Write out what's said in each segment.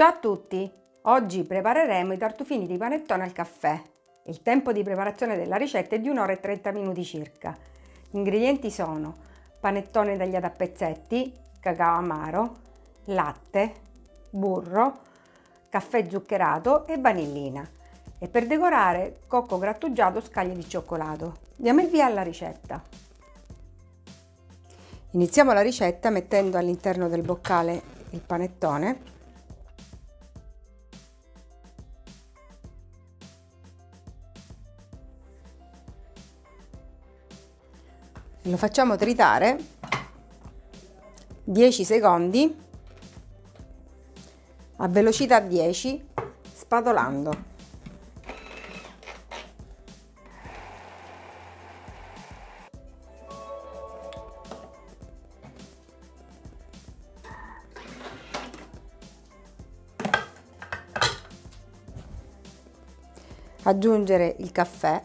Ciao a tutti! Oggi prepareremo i tartufini di panettone al caffè. Il tempo di preparazione della ricetta è di 1 ora e 30 minuti circa. Gli ingredienti sono panettone tagliato a pezzetti, cacao amaro, latte, burro, caffè zuccherato e vanillina. E per decorare cocco grattugiato scaglie di cioccolato. Diamo il via alla ricetta. Iniziamo la ricetta mettendo all'interno del boccale il panettone lo facciamo tritare. 10 secondi. A velocità 10 spatolando. Aggiungere il caffè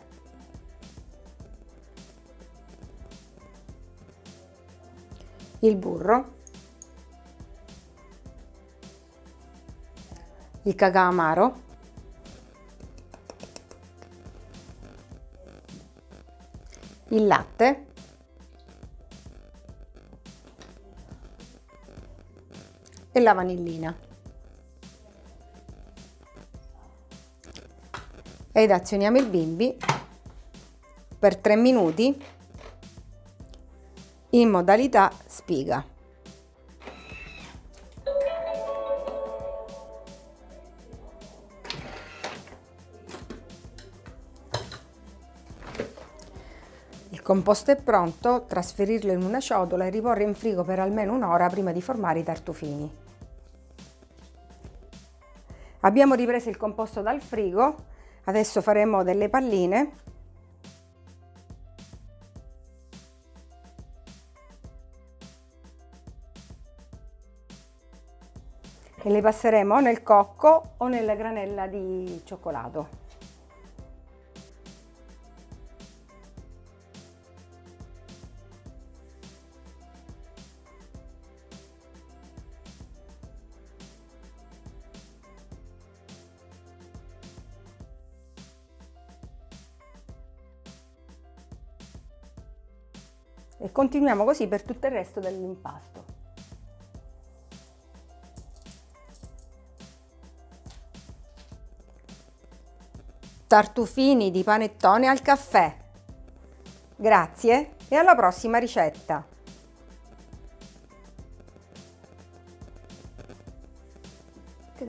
il burro, il cacao amaro, il latte, e la vanillina. Ed azioniamo il bimbi per 3 minuti in modalità spiga. Il composto è pronto, trasferirlo in una ciotola e riporre in frigo per almeno un'ora prima di formare i tartufini. Abbiamo ripreso il composto dal frigo, adesso faremo delle palline e le passeremo o nel cocco o nella granella di cioccolato. E continuiamo così per tutto il resto dell'impasto. Tartufini di panettone al caffè. Grazie e alla prossima ricetta! Che